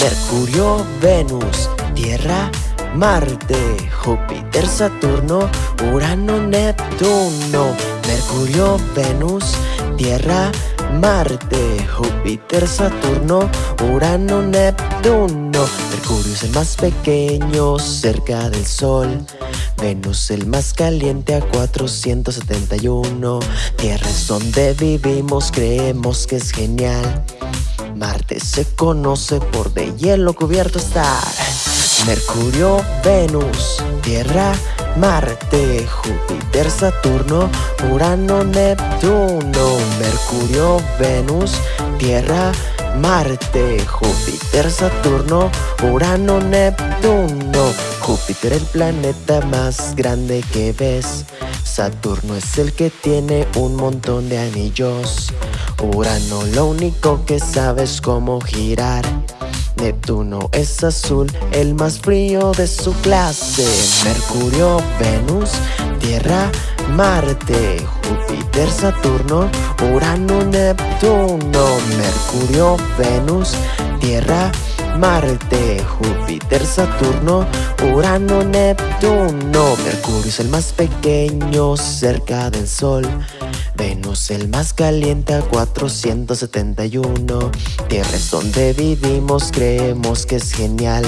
Mercurio, Venus, Tierra, Marte, Júpiter, Saturno, Urano, Neptuno, Mercurio, Venus, Tierra, Marte, Júpiter, Saturno, Urano, Neptuno. Mercurio es el más pequeño cerca del Sol. Venus el más caliente a 471. Tierra es donde vivimos, creemos que es genial. Marte se conoce por de hielo cubierto estar. Mercurio, Venus, Tierra, Marte, Júpiter, Saturno, Urano, Neptuno, Mercurio, Venus, Tierra, Marte, Júpiter, Saturno, Urano, Neptuno. Júpiter el planeta más grande que ves. Saturno es el que tiene un montón de anillos. Urano lo único que sabe es cómo girar. Neptuno es azul, el más frío de su clase. Mercurio, Venus, Tierra, Marte, Júpiter, Saturno, Urano, Neptuno. Mercurio, Venus, Tierra, Marte, Júpiter, Saturno, Urano, Neptuno. Mercurio es el más pequeño cerca del Sol. Venus el más caliente a 471 Tierra es donde vivimos, creemos que es genial.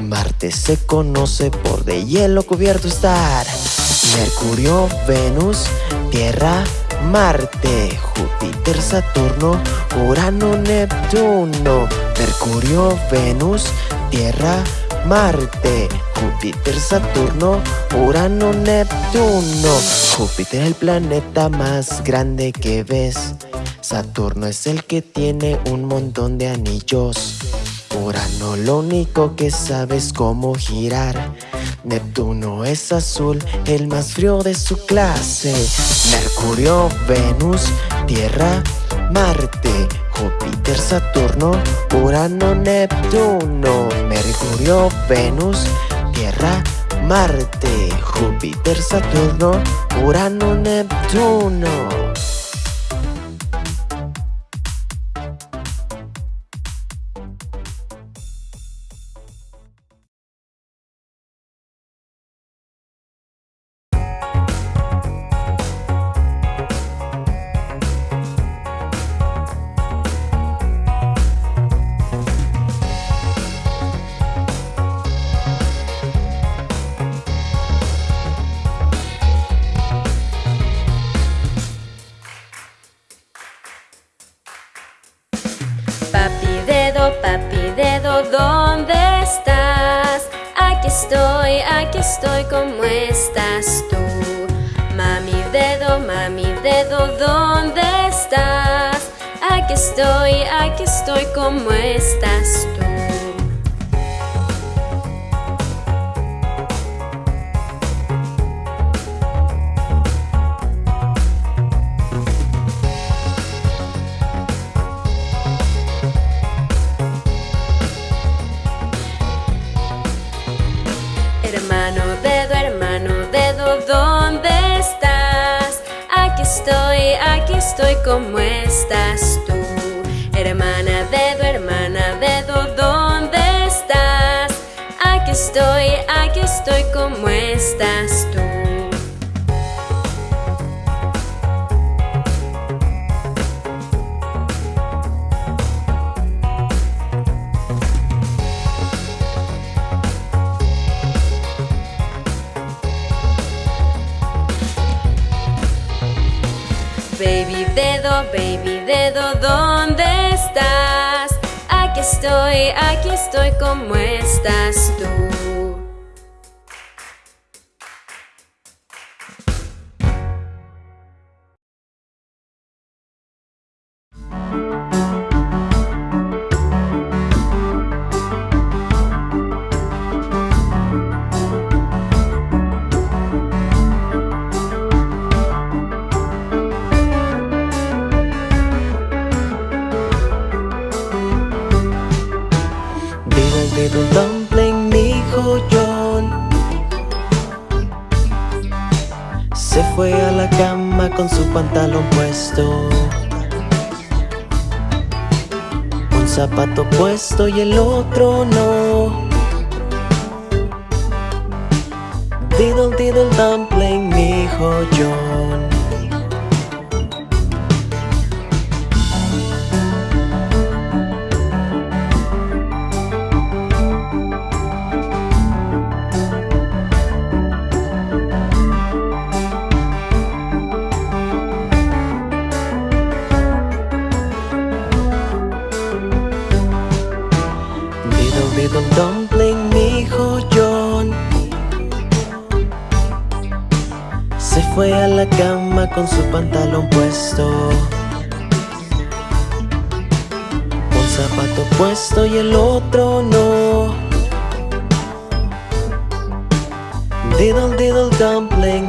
Marte se conoce por de hielo cubierto estar. Mercurio, Venus, Tierra, Marte, Júpiter, Saturno, Urano, Neptuno. Mercurio, Venus, Tierra, Marte, Júpiter, Saturno, Urano, Neptuno. Júpiter es el planeta más grande que ves. Saturno es el que tiene un montón de anillos. Urano lo único que sabe es cómo girar. Neptuno es azul, el más frío de su clase. Mercurio, Venus, Tierra, Marte, Júpiter, Saturno, Urano, Neptuno, Mercurio, Venus, Tierra, Marte, Júpiter, Saturno, Urano, Neptuno. Estoy, ¿cómo estás tú? Mami dedo, mami dedo, ¿dónde estás? Aquí estoy, aquí estoy, ¿cómo estás tú? Estoy, ¿cómo estás tú? Hermana dedo, baby dedo, ¿dónde estás? Aquí estoy, aquí estoy, ¿cómo estás tú? Con su pantalón puesto. Un zapato puesto y el otro no Diddle diddle dumpling, mi hijo John con su pantalón puesto. Un zapato puesto y el otro no. Diddle diddle dumpling,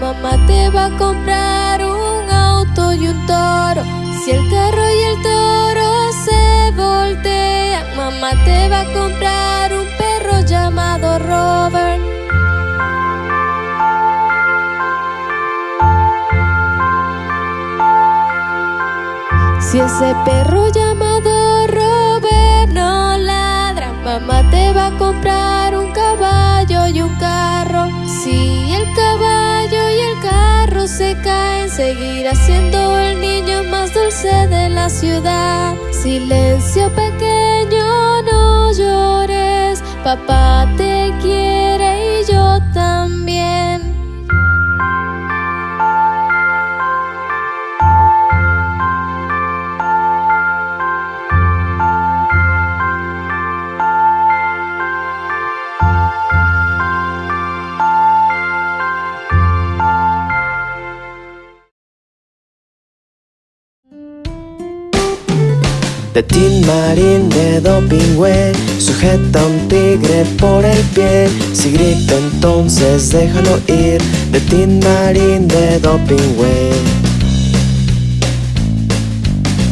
mamá te va a comprar un auto y un toro. Si el carro y el toro se voltean, mamá te va a comprar un perro llamado Robert. Si ese perro llamado Robert no ladra, mamá te va a comprar caballo un carro. Si el caballo y el carro se caen Seguirá siendo el niño más dulce de la ciudad. Silencio pequeño, no llores, papá. Tin Marín de Dopingüe Sujeta un tigre por el pie. Si grita entonces déjalo ir De Tin Marín de Dopingüe.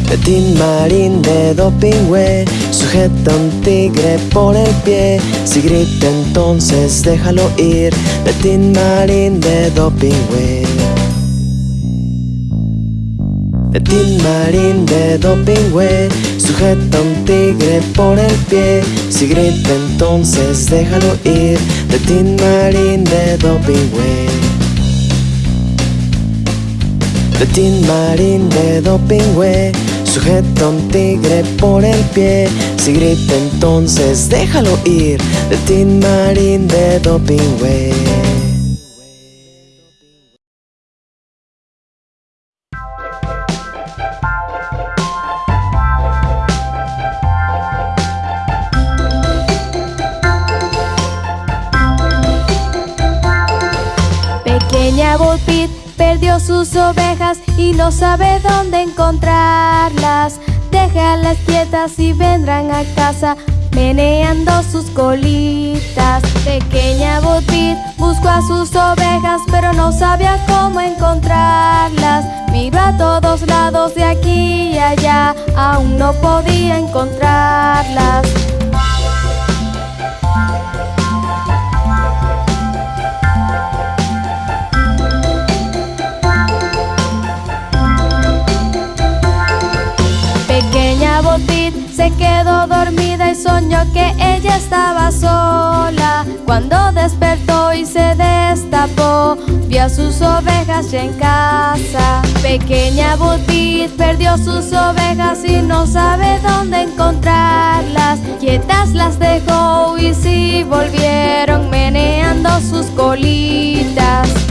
De Tin Marín de Dopingüe Sujeta un tigre por el pie. Si grita entonces déjalo ir De Tin Marín de Dopingüe Tin Marín de Dopingüe Sujeta un tigre por el pie. Si grita entonces déjalo ir De Tin Marín de Dopingway De Tin Marín de Dopingway Sujeta un tigre por el pie. Si grita entonces déjalo ir De Tin Marín de Sus ovejas y no sabe dónde encontrarlas. Déjalas quietas y vendrán a casa meneando sus colitas. Pequeña Botbit buscó a sus ovejas pero no sabía cómo encontrarlas. Miró a todos lados de aquí y allá, aún no podía encontrarlas. Se quedó dormida y soñó que ella estaba sola. Cuando despertó y se destapó, vio a sus ovejas ya en casa. Pequeña Botit perdió sus ovejas y no sabe dónde encontrarlas. Quietas las dejó y si volvieron meneando sus colitas.